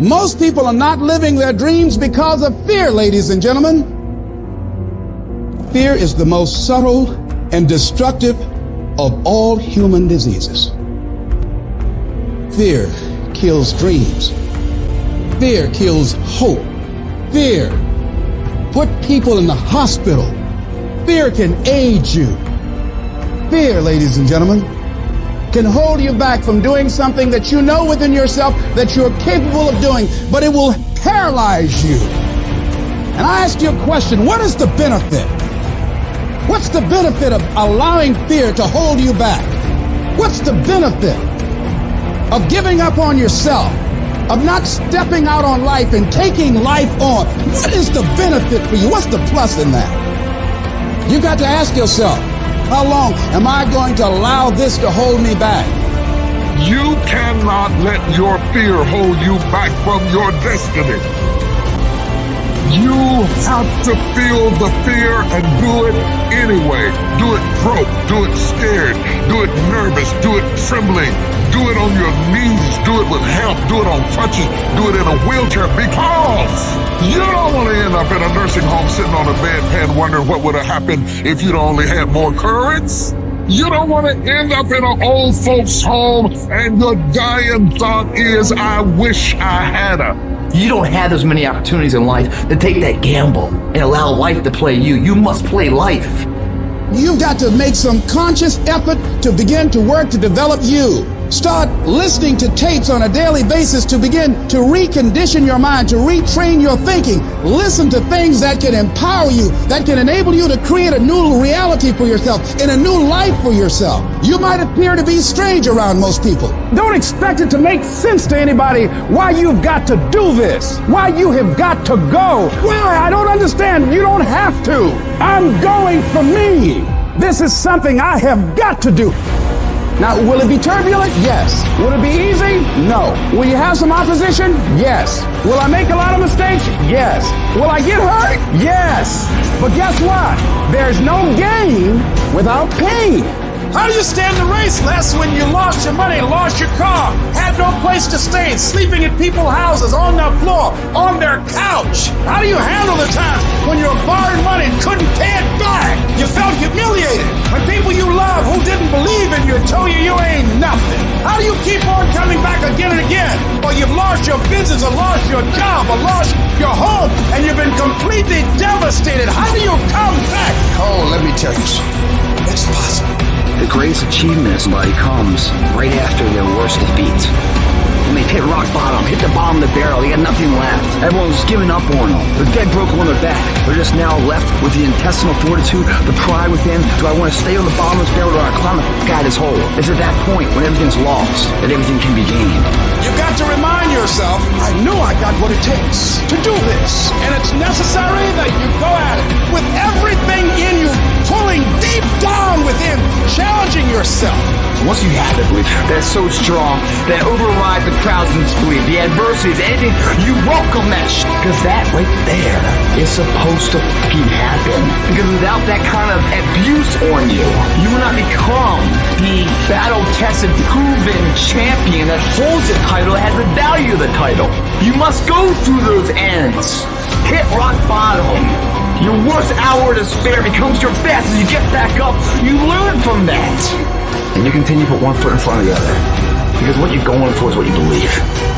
Most people are not living their dreams because of fear, ladies and gentlemen. Fear is the most subtle and destructive of all human diseases. Fear kills dreams. Fear kills hope. Fear put people in the hospital. Fear can aid you. Fear, ladies and gentlemen, can hold you back from doing something that you know within yourself that you're capable of doing, but it will paralyze you. And I ask you a question, what is the benefit? What's the benefit of allowing fear to hold you back? What's the benefit of giving up on yourself? Of not stepping out on life and taking life on? What is the benefit for you? What's the plus in that? You got to ask yourself, how long am I going to allow this to hold me back? You cannot let your fear hold you back from your destiny. You have to feel the fear and do it anyway. Do it broke, do it scared, do it nervous, do it trembling, do it on your knees, do it with help, do it on crutches, do it in a wheelchair because you don't want to end up in a nursing home sitting on a bedpan wondering what would have happened if you'd only had more courage. You don't want to end up in an old folks home and your dying thought is, I wish I had a. You don't have as many opportunities in life to take that gamble and allow life to play you. You must play life. You've got to make some conscious effort to begin to work to develop you. Start listening to tapes on a daily basis to begin to recondition your mind, to retrain your thinking. Listen to things that can empower you, that can enable you to create a new reality for yourself and a new life for yourself. You might appear to be strange around most people. Don't expect it to make sense to anybody why you've got to do this, why you have got to go. Why? I don't understand. You don't have to. I'm going for me. This is something I have got to do. Now, will it be turbulent? Yes. Will it be easy? No. Will you have some opposition? Yes. Will I make a lot of mistakes? Yes. Will I get hurt? Yes. But guess what? There's no gain without pain. How do you stand the race, Les, when you lost your money, lost your car, had no place to stay, sleeping in people's houses, on their floor, on their couch? How do you handle the time when you were borrowing money and couldn't pay it back? You felt humiliated when people you believe in you told you you ain't nothing. How do you keep on coming back again and again? Or you've lost your business, or lost your job, or lost your home, and you've been completely devastated. How do you come back? Oh, let me tell you something. It's possible. The greatest achievement of somebody comes right after their worst defeat. When they've hit rock bottom, hit the bottom of the barrel, they got nothing left. Everyone's given up on them. They're dead broke on their back. They're just now left with the intestinal fortitude, the pride within. Do I want to stay on the bottom of this barrel or do I climb the guy this hole? It's at that point when everything's lost that everything can be gained. You've got to remind yourself, I know I got what it takes to do this. And it's necessary that you go at it with everything in you, pulling deep down within, challenging yourself. Once you have the belief that's so strong that overrides the crowd's disbelief, the adversities, anything, you welcome that sh- because that right there is supposed to fucking happen. Because without that kind of abuse on you, you will not become the battle-tested, proven champion that holds the title, has the value of the title. You must go through those ends. Hit rock bottom. Your worst hour of despair becomes your best as you get back up. You learn from that. And you continue to put one foot in front of the other. Because what you're going for is what you believe.